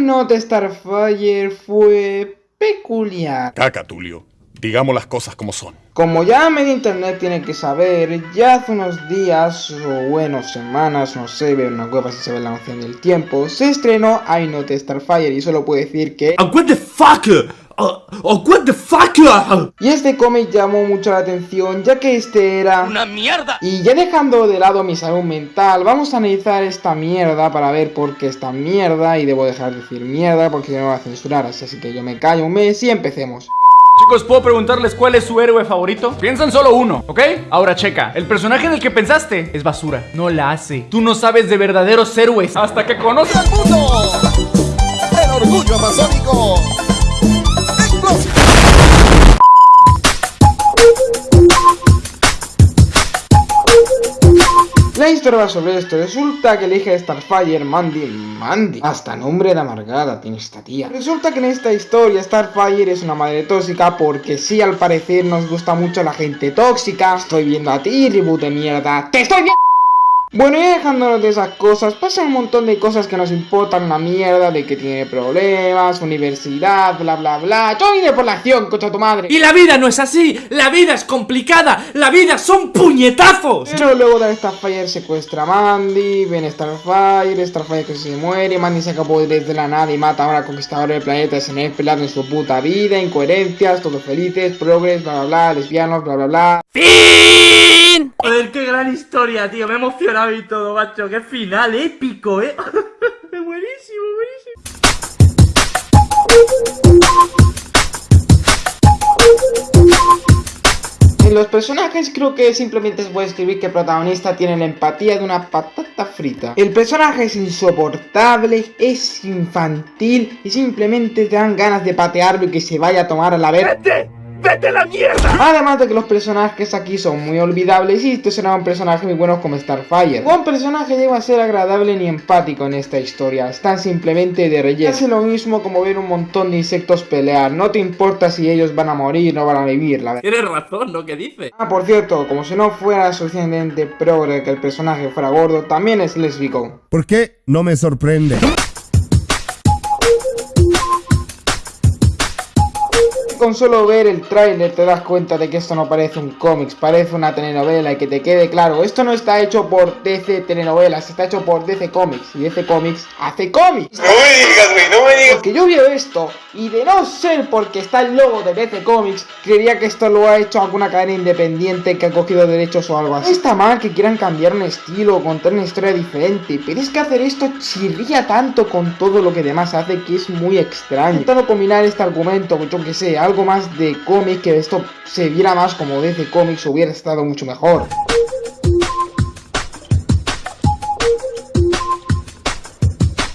Not Starfire fue peculiar. Caca, Tulio. Digamos las cosas como son. Como ya medio internet tiene que saber, ya hace unos días, o bueno, semanas, no sé, ver una web si se ve la noción del tiempo, se estrenó I Not Starfire y solo puedo decir que... what the fuck? Oh, oh, what the fuck? Y este cómic llamó mucho la atención ya que este era... ¡Una mierda! Y ya dejando de lado mi salud mental, vamos a analizar esta mierda para ver por qué esta mierda y debo dejar de decir mierda porque no me va a censurar, así que yo me callo un mes y empecemos. Chicos, ¿puedo preguntarles cuál es su héroe favorito? Piensan solo uno, ¿ok? Ahora checa, el personaje en el que pensaste es basura, no la hace Tú no sabes de verdaderos héroes hasta que conoces al mundo ¡El orgullo amazónico! La historia va sobre esto, resulta que el hija Starfire, Mandy, Mandy, hasta nombre de amargada tiene esta tía. Resulta que en esta historia Starfire es una madre tóxica porque sí al parecer nos gusta mucho la gente tóxica. Estoy viendo a ti, reboot de mierda, te estoy viendo. Bueno, y dejándonos de esas cosas, pasan un montón de cosas que nos importan una mierda, de que tiene problemas, universidad, bla bla bla. Yo vine por la acción, cocha tu madre. Y la vida no es así, la vida es complicada, la vida son puñetazos. Pero luego de Starfire secuestra a Mandy, ven Starfire, Starfire que se muere, Mandy se acabó desde la nada y mata ahora conquistador del planeta sin esperar en su puta vida, incoherencias, todos felices, progres, bla bla bla, lesbianos, bla bla bla. ¡Fin! Gran historia, tío, me emociona y todo, macho. Qué final épico, ¿eh? buenísimo, buenísimo. En los personajes creo que simplemente se puede escribir que el protagonista tiene la empatía de una patata frita. El personaje es insoportable, es infantil y simplemente te dan ganas de patearlo y que se vaya a tomar a la verga. ¡Vete la mierda! Además de que los personajes aquí son muy olvidables y estos serán personajes muy buenos como Starfire. Un personaje llega a ser agradable ni empático en esta historia, están simplemente de relleno. Hace lo mismo como ver un montón de insectos pelear, no te importa si ellos van a morir o van a vivir, la verdad. Tienes razón, ¿no? ¿Qué dice? Ah, por cierto, como si no fuera suficientemente progre que el personaje fuera gordo, también es lésbico. ¿Por qué? No me sorprende. Con solo ver el tráiler te das cuenta de que esto no parece un cómics, parece una telenovela y que te quede claro, esto no está hecho por DC Telenovelas, está hecho por DC Comics y DC Comics hace cómics. No me digas, güey, no me digas. Porque yo veo esto y de no ser porque está el logo de DC Comics, creería que esto lo ha hecho alguna cadena independiente que ha cogido derechos o algo así. No está mal que quieran cambiar un estilo o contar una historia diferente, pero es que hacer esto chirría tanto con todo lo que demás hace que es muy extraño. Intentando combinar este argumento, yo que sé, algo más de cómic, que esto se viera más como DC Comics hubiera estado mucho mejor.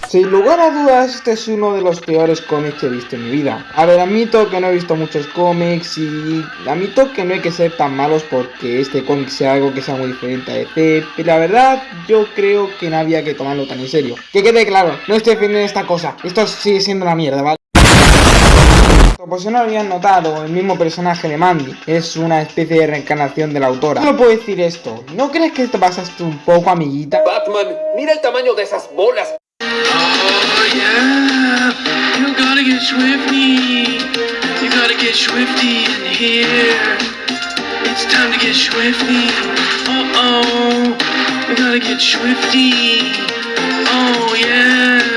Sin lugar a dudas, este es uno de los peores cómics que he visto en mi vida. A ver, admito que no he visto muchos cómics y admito que no hay que ser tan malos porque este cómic sea algo que sea muy diferente a DC, pero la verdad yo creo que no había que tomarlo tan en serio. Que quede claro, no estoy defendiendo esta cosa, esto sigue siendo una mierda, ¿vale? Por si no habían notado, el mismo personaje de Mandy es una especie de reencarnación de la autora. No puedo decir esto, ¿no crees que te pasaste un poco, amiguita? Batman, mira el tamaño de esas bolas. Oh yeah, you gotta get swifty, you gotta get swifty in here. It's time to get swifty. Uh oh, you gotta get swifty. Oh yeah.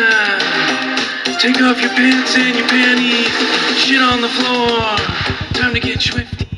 Take off your pants and your panties. Shit on the floor. Time to get swift.